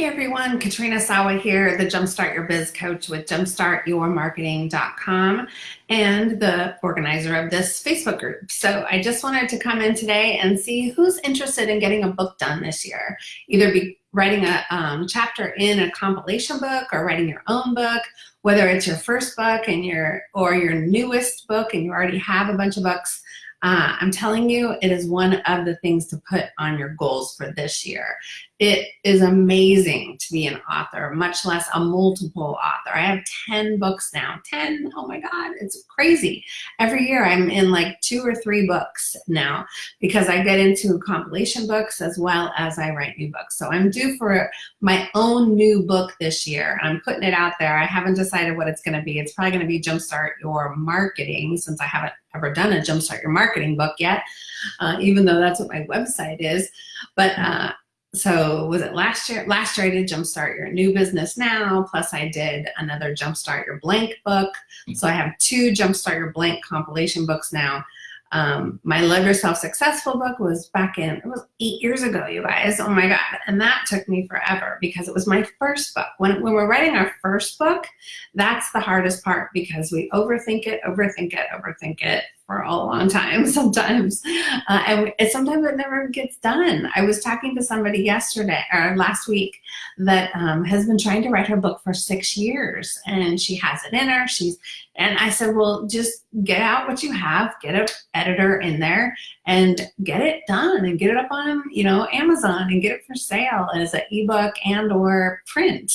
Hi everyone, Katrina Sawa here, the Jumpstart Your Biz coach with jumpstartyourmarketing.com and the organizer of this Facebook group. So I just wanted to come in today and see who's interested in getting a book done this year. Either be writing a um, chapter in a compilation book or writing your own book, whether it's your first book and your or your newest book and you already have a bunch of books. Uh, I'm telling you, it is one of the things to put on your goals for this year. It is amazing to be an author, much less a multiple author. I have 10 books now, 10, oh my God, it's crazy. Every year I'm in like two or three books now because I get into compilation books as well as I write new books. So I'm due for my own new book this year. I'm putting it out there. I haven't decided what it's gonna be. It's probably gonna be Jumpstart Your Marketing since I haven't ever done a Jumpstart Your Marketing book yet, uh, even though that's what my website is. But uh, so was it last year? Last year I did Jumpstart Your New Business Now, plus I did another Jumpstart Your Blank book. So I have two Jumpstart Your Blank compilation books now. Um, my Love Yourself Successful book was back in, it was eight years ago, you guys. Oh my God. And that took me forever because it was my first book. When, when we're writing our first book, that's the hardest part because we overthink it, overthink it, overthink it for a long time sometimes. Uh, and it, sometimes it never gets done. I was talking to somebody yesterday or last week that um, has been trying to write her book for six years and she has it in her. She's, and I said, well, just get out what you have, get an editor in there and get it done and get it up on, you know, Amazon and get it for sale as an ebook and or print.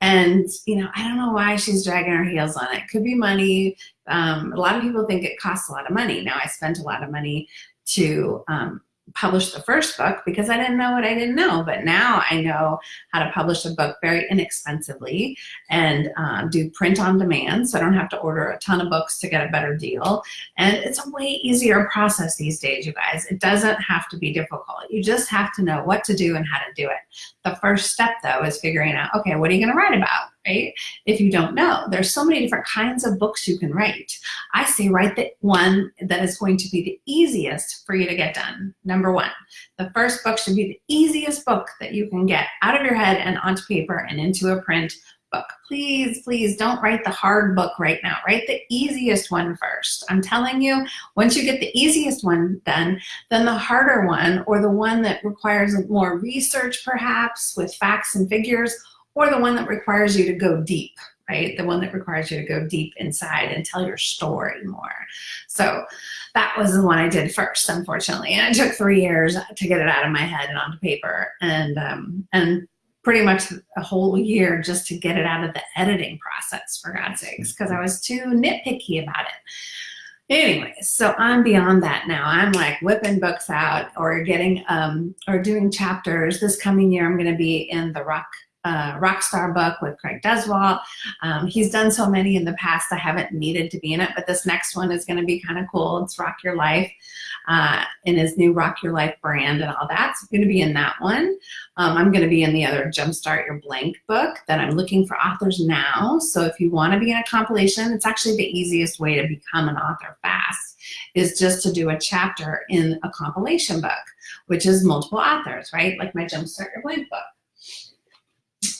And, you know, I don't know why she's dragging her heels on it. Could be money. Um, a lot of people think it costs a lot of money. Now I spent a lot of money to um, publish the first book because I didn't know what I didn't know. But now I know how to publish a book very inexpensively and uh, do print on demand. So I don't have to order a ton of books to get a better deal. And it's a way easier process these days, you guys. It doesn't have to be difficult. You just have to know what to do and how to do it. The first step though is figuring out, okay, what are you gonna write about? Right? If you don't know, there's so many different kinds of books you can write. I say write the one that is going to be the easiest for you to get done. Number one, the first book should be the easiest book that you can get out of your head and onto paper and into a print book. Please, please don't write the hard book right now. Write the easiest one first. I'm telling you, once you get the easiest one done, then the harder one or the one that requires more research perhaps with facts and figures or the one that requires you to go deep, right? The one that requires you to go deep inside and tell your story more. So that was the one I did first, unfortunately. And it took three years to get it out of my head and onto paper. And, um, and pretty much a whole year just to get it out of the editing process, for God's sakes, because I was too nitpicky about it. Anyways, so I'm beyond that now. I'm like whipping books out or getting, um, or doing chapters. This coming year, I'm going to be in the Rock uh, Rockstar book with Craig Duswalt. Um, he's done so many in the past, I haven't needed to be in it, but this next one is gonna be kind of cool. It's Rock Your Life uh, in his new Rock Your Life brand and all that. So I'm gonna be in that one. Um, I'm gonna be in the other Jumpstart Your Blank book that I'm looking for authors now. So if you wanna be in a compilation, it's actually the easiest way to become an author fast is just to do a chapter in a compilation book, which is multiple authors, right? Like my Jumpstart Your Blank book.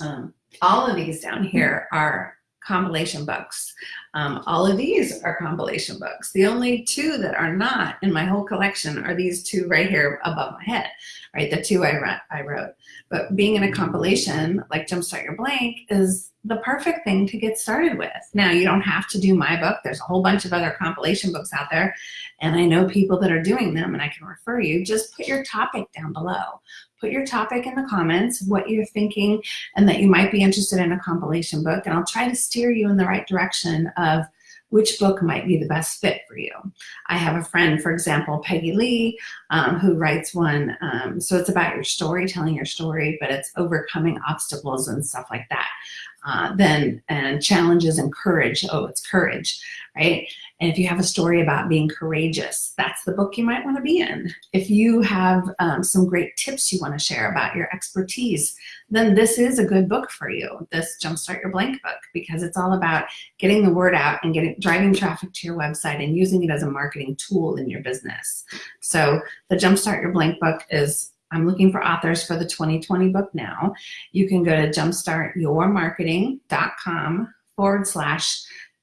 Um, all of these down here are compilation books. Um, all of these are compilation books. The only two that are not in my whole collection are these two right here above my head, right? The two I, I wrote. But being in a compilation like Jumpstart Your Blank is the perfect thing to get started with. Now, you don't have to do my book. There's a whole bunch of other compilation books out there, and I know people that are doing them, and I can refer you. Just put your topic down below. Put your topic in the comments, what you're thinking, and that you might be interested in a compilation book, and I'll try to steer you in the right direction of which book might be the best fit for you. I have a friend, for example, Peggy Lee, um, who writes one, um, so it's about your story, telling your story, but it's overcoming obstacles and stuff like that. Uh, then and challenges and courage. Oh, it's courage, right? And if you have a story about being courageous, that's the book you might want to be in. If you have um, some great tips you want to share about your expertise, then this is a good book for you, this Jumpstart Your Blank book, because it's all about getting the word out and getting driving traffic to your website and using it as a marketing tool in your business. So the Jumpstart Your Blank book is I'm looking for authors for the 2020 book now. You can go to jumpstartyourmarketing.com forward slash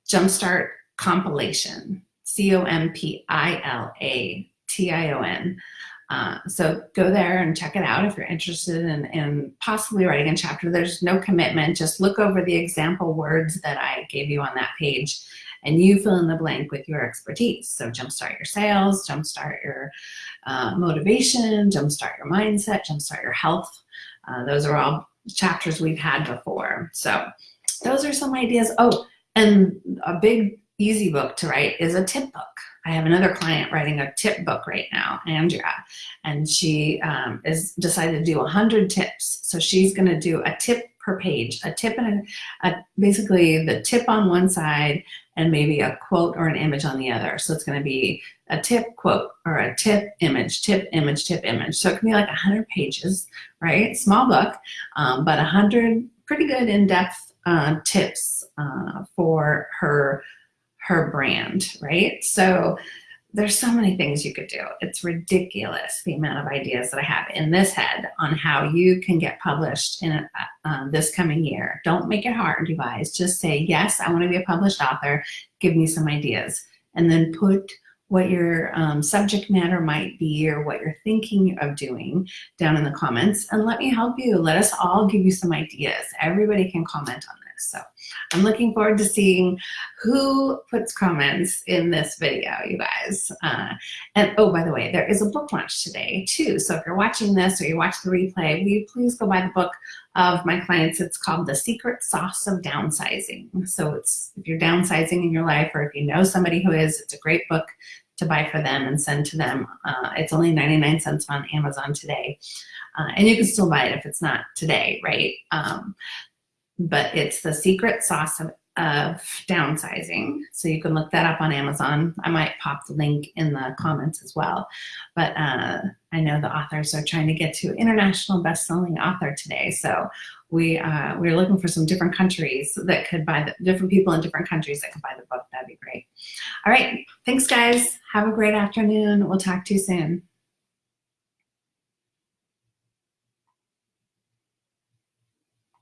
jumpstart compilation, C-O-M-P-I-L-A-T-I-O-N. Uh, so go there and check it out if you're interested in, in possibly writing a chapter. There's no commitment. Just look over the example words that I gave you on that page and you fill in the blank with your expertise. So jumpstart your sales, jumpstart your uh, motivation, jumpstart your mindset, jumpstart your health. Uh, those are all chapters we've had before. So those are some ideas. Oh, and a big easy book to write is a tip book. I have another client writing a tip book right now, Andrea, and she um, is decided to do 100 tips. So she's going to do a tip per page, a tip and a, a, basically the tip on one side and maybe a quote or an image on the other. So it's going to be a tip quote or a tip image, tip image, tip image. So it can be like 100 pages, right? Small book, um, but 100 pretty good in-depth uh, tips uh, for her her brand, right? So there's so many things you could do. It's ridiculous the amount of ideas that I have in this head on how you can get published in a, uh, this coming year. Don't make it hard, you guys. Just say, yes, I want to be a published author. Give me some ideas. And then put what your um, subject matter might be or what you're thinking of doing down in the comments and let me help you. Let us all give you some ideas. Everybody can comment on this. So I'm looking forward to seeing who puts comments in this video, you guys. Uh, and oh, by the way, there is a book launch today too. So if you're watching this or you watch the replay, will you please go buy the book of my clients. It's called The Secret Sauce of Downsizing. So it's if you're downsizing in your life or if you know somebody who is, it's a great book to buy for them and send to them. Uh, it's only 99 cents on Amazon today. Uh, and you can still buy it if it's not today, right? Um, but it's the secret sauce of, of downsizing. So you can look that up on Amazon. I might pop the link in the comments as well. But uh, I know the authors are trying to get to international best-selling author today. So we, uh, we're looking for some different countries that could buy the different people in different countries that could buy the book. That'd be great. All right. Thanks, guys. Have a great afternoon. We'll talk to you soon.